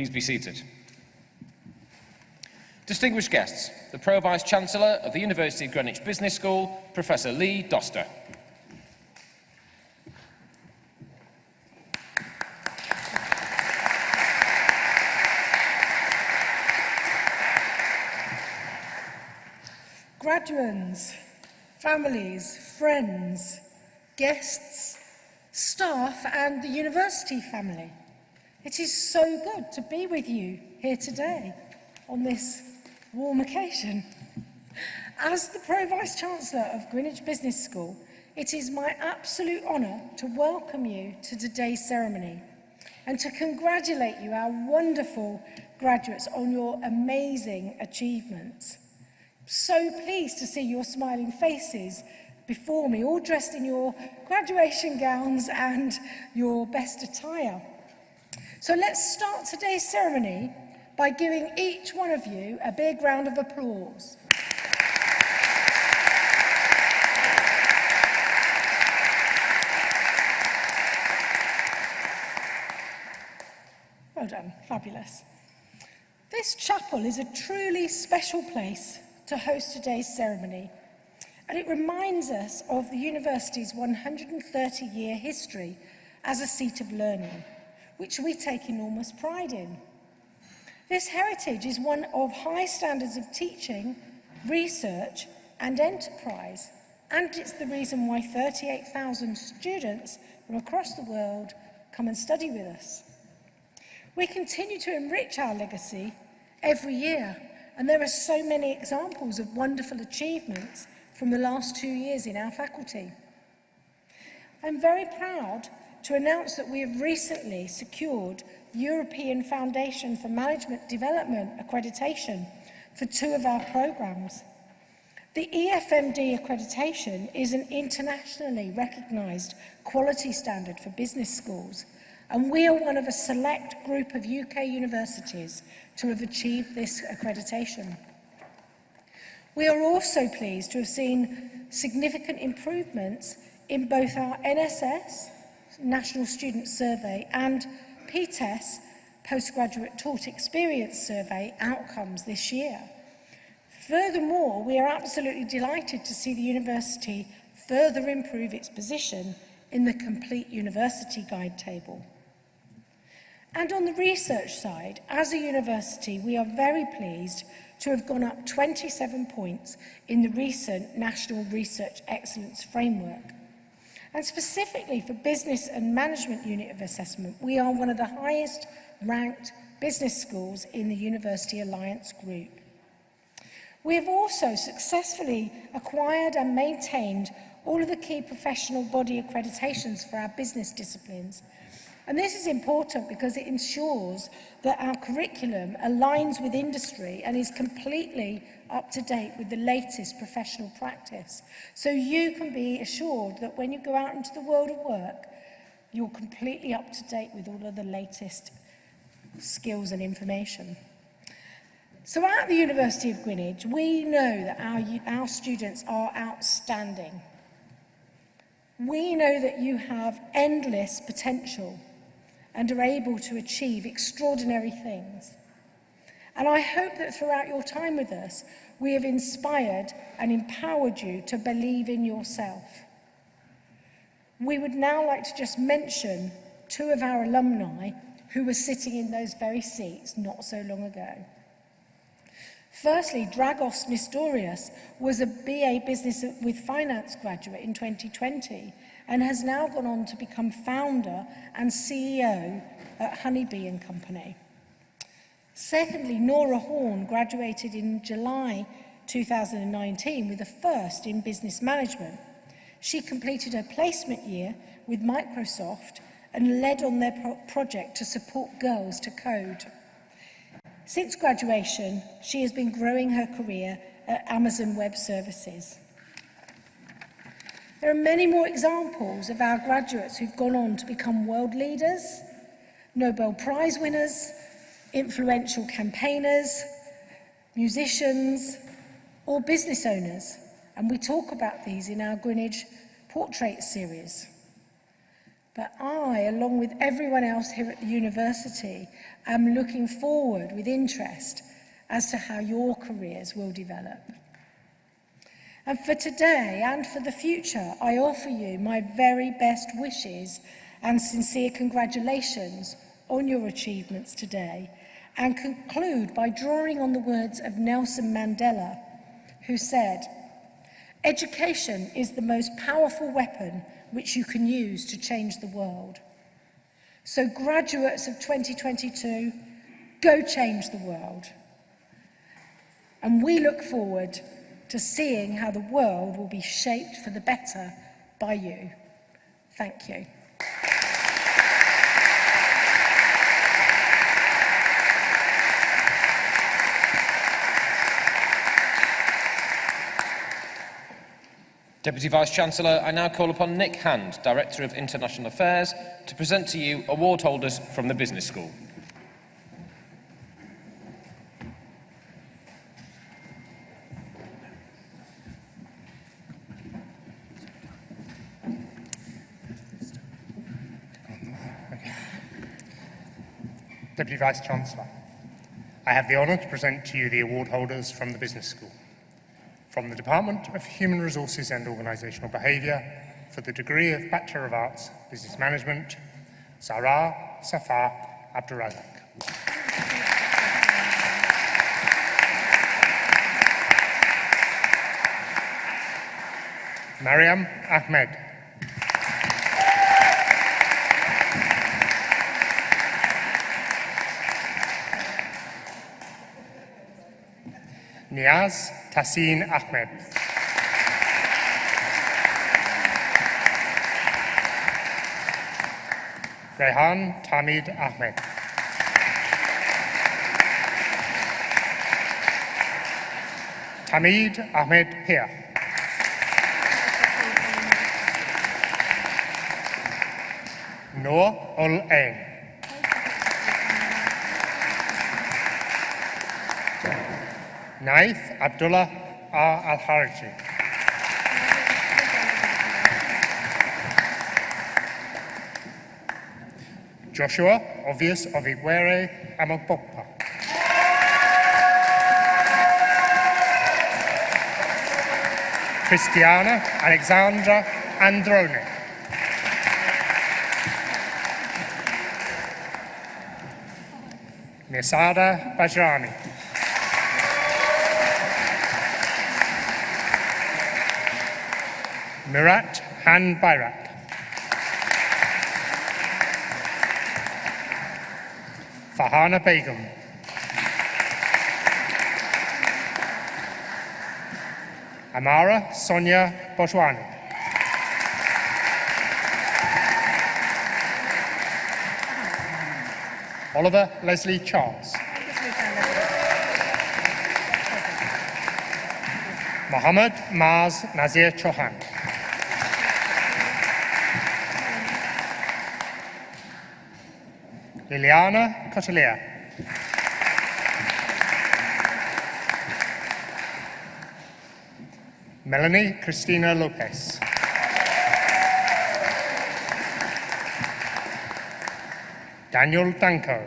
Please be seated. Distinguished guests, the Pro Vice Chancellor of the University of Greenwich Business School, Professor Lee Doster. Graduands, families, friends, guests, staff and the university family. It is so good to be with you here today on this warm occasion. As the Pro-Vice Chancellor of Greenwich Business School, it is my absolute honour to welcome you to today's ceremony and to congratulate you, our wonderful graduates, on your amazing achievements. So pleased to see your smiling faces before me, all dressed in your graduation gowns and your best attire. So let's start today's ceremony by giving each one of you a big round of applause. Well done, fabulous. This chapel is a truly special place to host today's ceremony and it reminds us of the university's 130 year history as a seat of learning which we take enormous pride in. This heritage is one of high standards of teaching, research and enterprise, and it's the reason why 38,000 students from across the world come and study with us. We continue to enrich our legacy every year, and there are so many examples of wonderful achievements from the last two years in our faculty. I'm very proud to announce that we have recently secured European Foundation for Management Development accreditation for two of our programmes. The EFMD accreditation is an internationally recognised quality standard for business schools and we are one of a select group of UK universities to have achieved this accreditation. We are also pleased to have seen significant improvements in both our NSS National Student Survey and PTES Postgraduate Taught Experience Survey outcomes this year. Furthermore, we are absolutely delighted to see the university further improve its position in the Complete University Guide table. And on the research side, as a university, we are very pleased to have gone up 27 points in the recent National Research Excellence Framework And specifically for Business and Management Unit of Assessment, we are one of the highest ranked business schools in the University Alliance Group. We have also successfully acquired and maintained all of the key professional body accreditations for our business disciplines. And this is important because it ensures that our curriculum aligns with industry and is completely up to date with the latest professional practice. So you can be assured that when you go out into the world of work, you're completely up to date with all of the latest skills and information. So at the University of Greenwich, we know that our, our students are outstanding. We know that you have endless potential and are able to achieve extraordinary things. And I hope that throughout your time with us, we have inspired and empowered you to believe in yourself. We would now like to just mention two of our alumni who were sitting in those very seats not so long ago. Firstly, Dragos Nestorius was a BA Business with Finance graduate in 2020 and has now gone on to become founder and CEO at Honeybee and Company. Secondly, Nora Horn graduated in July 2019 with a first in business management. She completed her placement year with Microsoft and led on their pro project to support girls to code. Since graduation, she has been growing her career at Amazon Web Services. There are many more examples of our graduates who've gone on to become world leaders, Nobel Prize winners, influential campaigners, musicians, or business owners. And we talk about these in our Greenwich Portrait series. But I, along with everyone else here at the university, am looking forward with interest as to how your careers will develop. And for today and for the future, I offer you my very best wishes and sincere congratulations on your achievements today and conclude by drawing on the words of Nelson Mandela, who said, Education is the most powerful weapon which you can use to change the world. So graduates of 2022, go change the world. And we look forward to seeing how the world will be shaped for the better by you. Thank you. Deputy Vice-Chancellor, I now call upon Nick Hand, Director of International Affairs, to present to you award holders from the Business School. Deputy Vice-Chancellor, I have the honour to present to you the award holders from the Business School. From the Department of Human Resources and Organisational Behaviour for the degree of Bachelor of Arts, Business Management, Sarah Safar Abdurazak. Mariam Ahmed. Niaz Tassin Ahmed. Rehan Tamid Ahmed. Tamid Ahmed Pia. Noor Ul Ain. Naith Abdullah. Al-Harji. Joshua Obvious of Iguere Amokpokpa. Christiana Alexandra Androne. Nisada Bajrami. Mirat Han Bayrak. Fahana Begum. Amara Sonia Bojwani. Oliver Leslie Charles. Mohammed Maz Nazir Chauhan. Liliana Cotelia. Melanie Christina Lopez. Daniel Danko.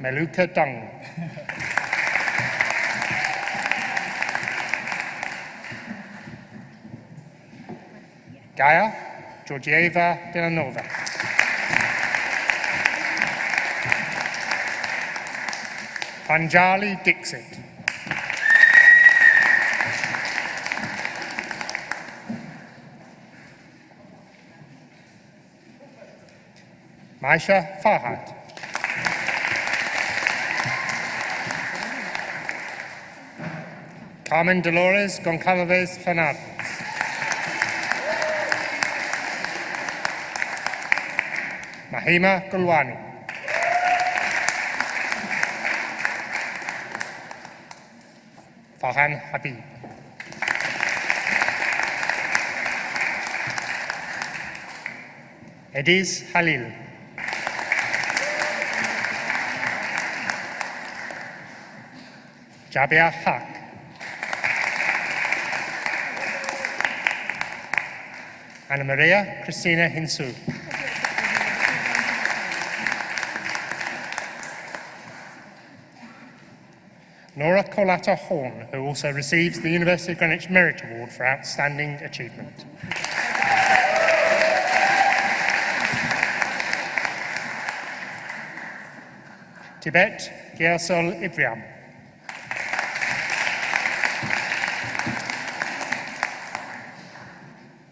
Meluka Dung. Gaia Georgieva Delanova. Panjali Dixit. Maisha Farhat. Carmen Dolores Goncalves Fernandez. Mahima Gulwani. Farhan Habib. Ediz Halil. Jabia Haq. Anna Maria Christina Hinsu. Nora Colata Horn, who also receives the University of Greenwich Merit Award for Outstanding Achievement. Tibet Gyasol Ibriam.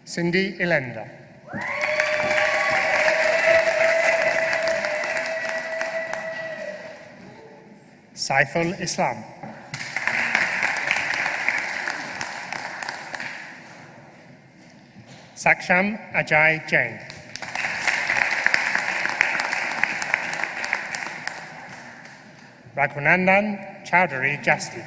Cindy Elenda. Saiful Islam. Saksham Ajay Jain. Raghunandan Chowdhury Jasti.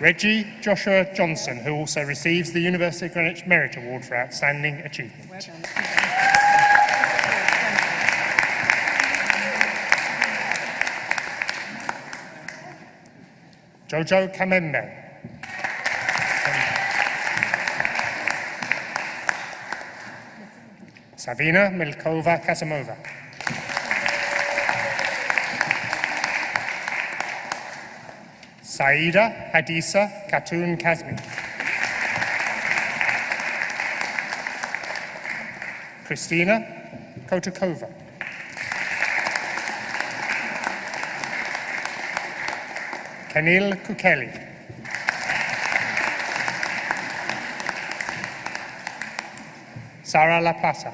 Reggie Joshua Johnson, who also receives the University of Greenwich Merit Award for Outstanding Achievement. Jojo Kamembe. Savina Milkova Kasimova. Saida Hadisa Khatun Kazmi. Christina Kotakova. Kanil Kukeli. Sarah La Plaza.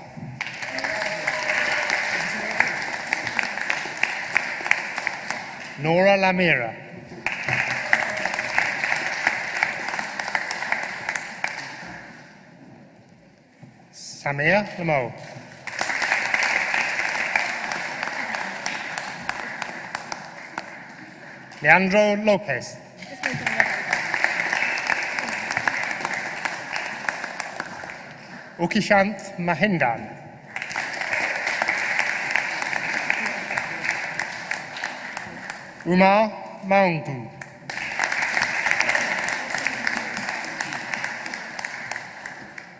Nora Lamira. Samir Lamo. Leandro Lopez. Ukishant Mahendan. Umar Maungu.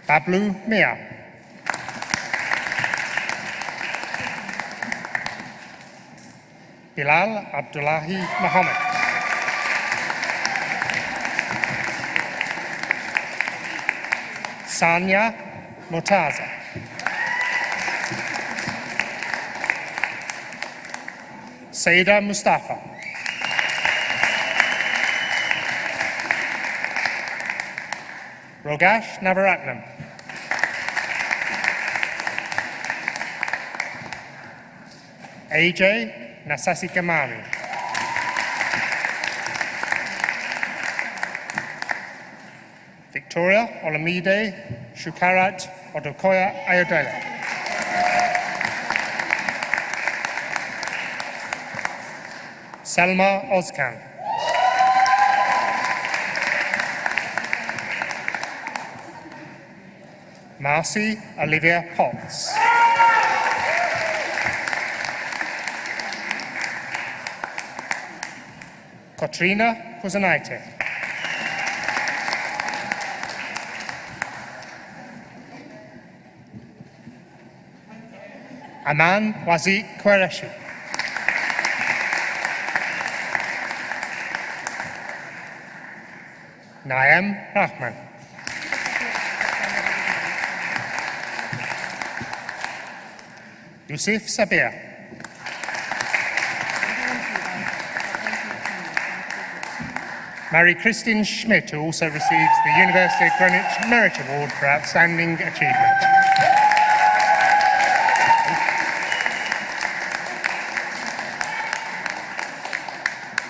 Pablo Mea. Bilal Abdullahi Muhammad. Sanya Motaza. Saida Mustafa. Rogash Navaratnam. AJ Nasasi Kamari. Victoria Olamide Shukarat Odokoya Ayodele. Selma Ozkan. Marcy Olivia Potts. Katrina Kuzanaite. Aman Wazi Qureshi. Naim Rahman. Yusuf Sabir. Mary Christine Schmidt, who also receives the University of Greenwich Merit Award for Outstanding Achievement.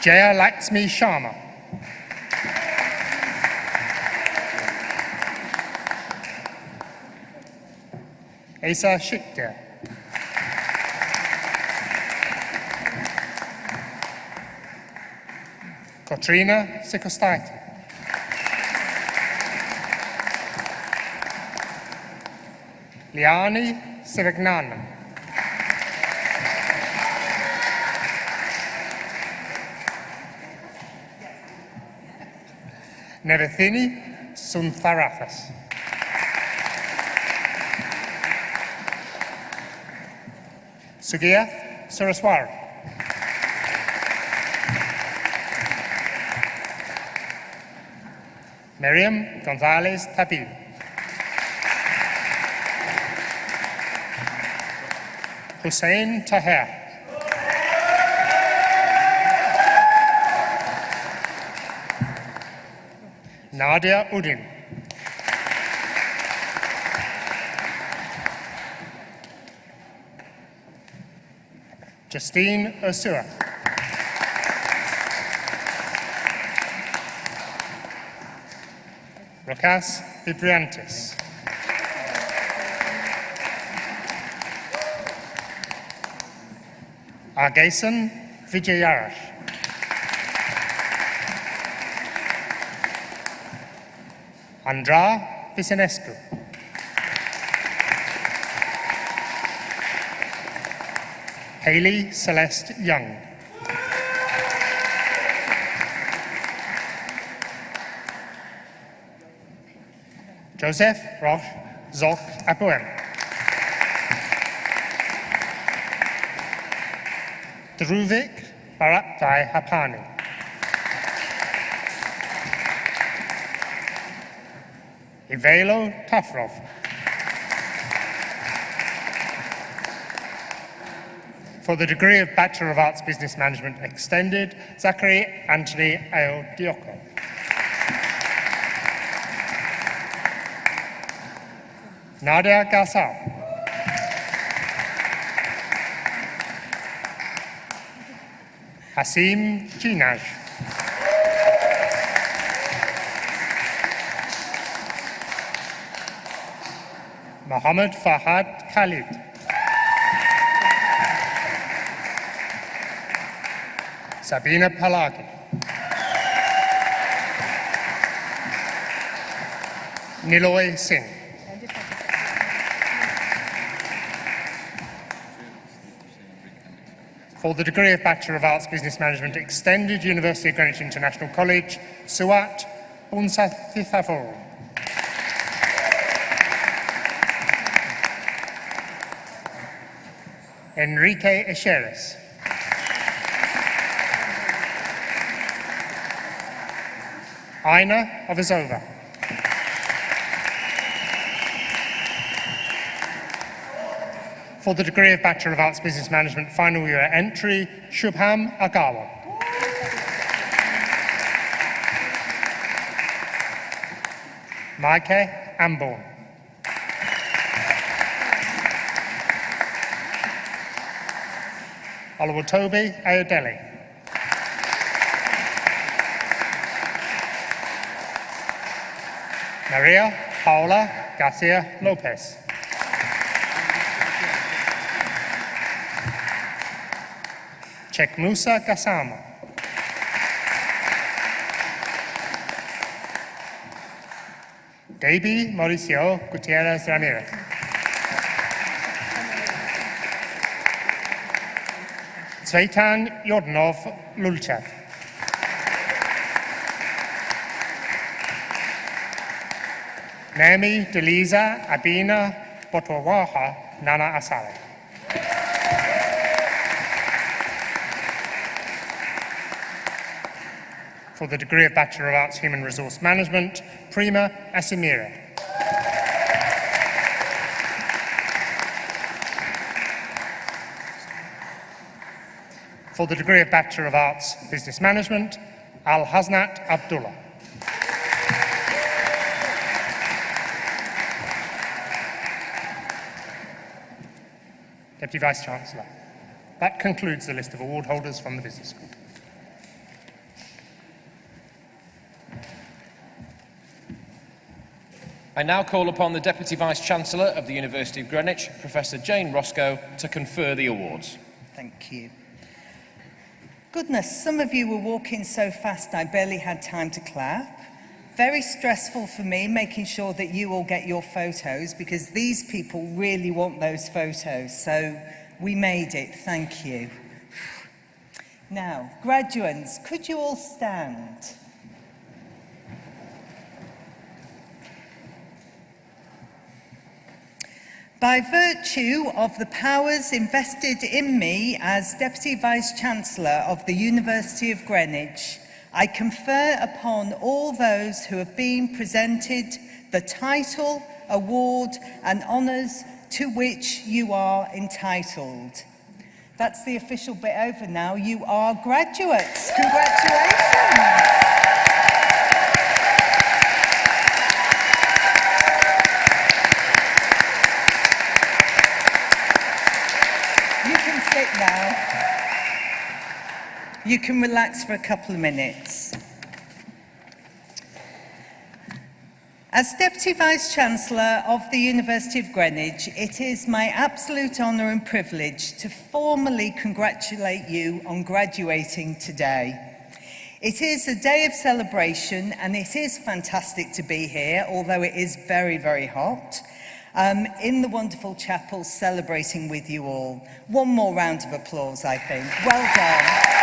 Jaya Laxmi Sharma. Asa Shikder. Katrina Sikostaiti. Liani Sivagnanam. Nevathini Suntharathas. Sugiyath Saraswar. Miriam Gonzalez Tapil. Hussein Taher. Nadia Udin. Justine Ursua. Rokas Vibriantis. Argason Vijayarash. Andra Visenescu. Haley Celeste Young. Joseph Roch Zolk Apoem. Druvik Baratai Hapani. Ivalo Tafrov. For the degree of Bachelor of Arts Business Management Extended, Zachary Anthony Ao Nadia Gassal. Hasim Jinaj. Mohammed Fahad Khalid. Sabina Palagi. Niloy Singh. For the degree of Bachelor of Arts Business Management Extended, University of Greenwich International College, Suat Bunsathithafur. Enrique Echeres. Aina Ovizova. For the degree of Bachelor of Arts Business Management final year entry, Shubham Agawa. Maike Amborn. Oliver Toby Ayodele. Maria Paula Garcia Lopez. Chek Musa Gassama. Debbie Mauricio Gutierrez Ramirez. Zveitan Yordanov Lulchev. Naomi Deliza Abina Botwawaha Nana Asale. For the degree of Bachelor of Arts Human Resource Management, Prima Asimira. For the degree of Bachelor of Arts Business Management, Al Hasnat Abdullah. Deputy Vice Chancellor. That concludes the list of award holders from the Business School. I now call upon the Deputy Vice Chancellor of the University of Greenwich, Professor Jane Roscoe, to confer the awards. Thank you. Goodness, some of you were walking so fast I barely had time to clap. Very stressful for me making sure that you all get your photos because these people really want those photos. So we made it. Thank you. Now, graduates, could you all stand? By virtue of the powers invested in me as Deputy Vice-Chancellor of the University of Greenwich, I confer upon all those who have been presented the title, award and honours to which you are entitled. That's the official bit over now. You are graduates. Congratulations. You can relax for a couple of minutes. As Deputy Vice-Chancellor of the University of Greenwich, it is my absolute honour and privilege to formally congratulate you on graduating today. It is a day of celebration and it is fantastic to be here, although it is very, very hot, um, in the wonderful chapel celebrating with you all. One more round of applause, I think. Well done.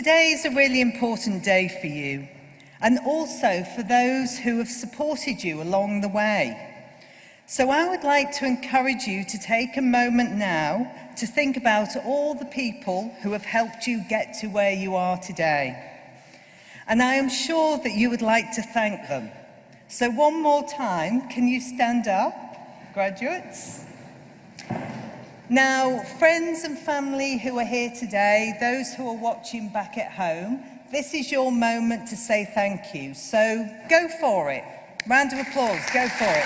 Today is a really important day for you and also for those who have supported you along the way. So I would like to encourage you to take a moment now to think about all the people who have helped you get to where you are today. And I am sure that you would like to thank them. So one more time, can you stand up, graduates? Now, friends and family who are here today, those who are watching back at home, this is your moment to say thank you. So go for it. Round of applause, go for it.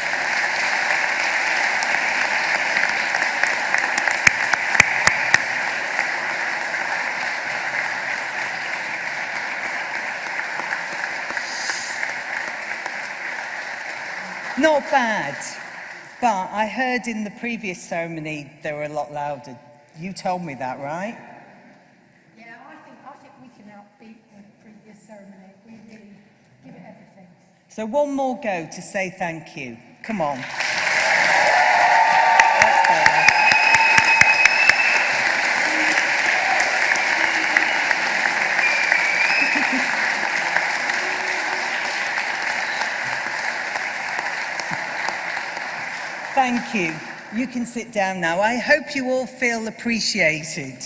Not bad. But I heard in the previous ceremony they were a lot louder. You told me that, right? Yeah, I think, I think we can outbeat the previous ceremony. We really give it everything. So one more go to say thank you. Come on. Thank you. You can sit down now. I hope you all feel appreciated.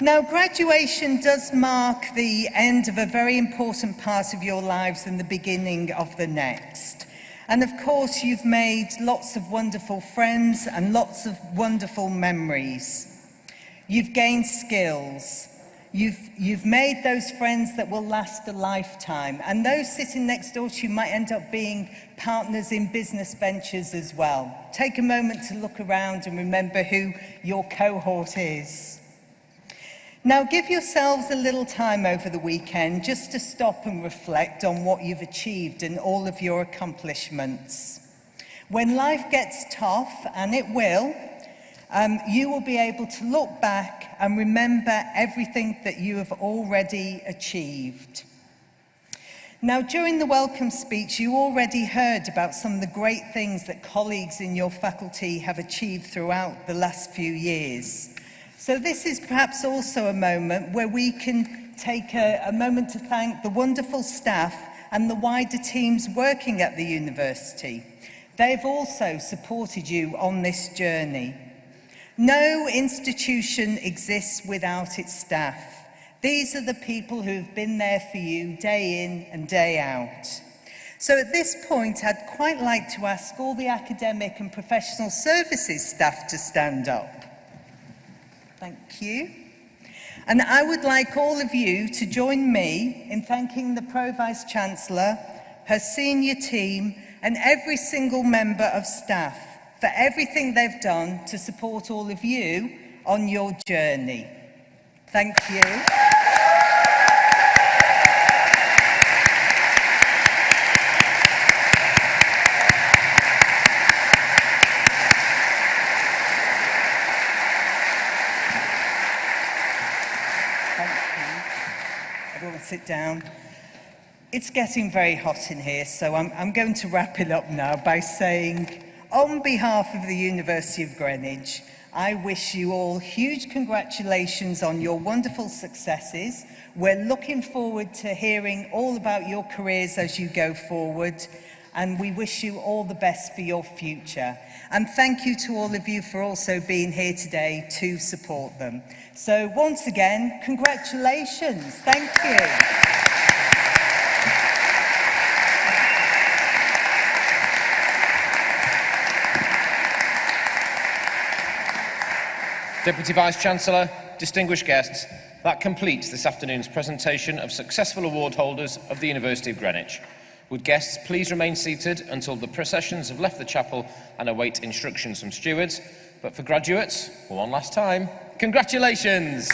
Now, graduation does mark the end of a very important part of your lives and the beginning of the next. And of course, you've made lots of wonderful friends and lots of wonderful memories. You've gained skills. You've, you've made those friends that will last a lifetime. And those sitting next door to you might end up being partners in business ventures as well. Take a moment to look around and remember who your cohort is. Now give yourselves a little time over the weekend just to stop and reflect on what you've achieved and all of your accomplishments. When life gets tough, and it will, um, you will be able to look back and remember everything that you have already achieved. Now, during the welcome speech, you already heard about some of the great things that colleagues in your faculty have achieved throughout the last few years. So this is perhaps also a moment where we can take a, a moment to thank the wonderful staff and the wider teams working at the university. They've also supported you on this journey. No institution exists without its staff. These are the people who've been there for you day in and day out. So at this point, I'd quite like to ask all the academic and professional services staff to stand up. Thank you. And I would like all of you to join me in thanking the Pro-Vice Chancellor, her senior team, and every single member of staff for everything they've done to support all of you on your journey. Thank you. Sit down. It's getting very hot in here, so I'm, I'm going to wrap it up now by saying On behalf of the University of Greenwich, I wish you all huge congratulations on your wonderful successes. We're looking forward to hearing all about your careers as you go forward and we wish you all the best for your future. And thank you to all of you for also being here today to support them. So once again, congratulations. Thank you. Deputy Vice-Chancellor, distinguished guests, that completes this afternoon's presentation of successful award holders of the University of Greenwich. Would guests please remain seated until the processions have left the chapel and await instructions from stewards. But for graduates, one last time, congratulations!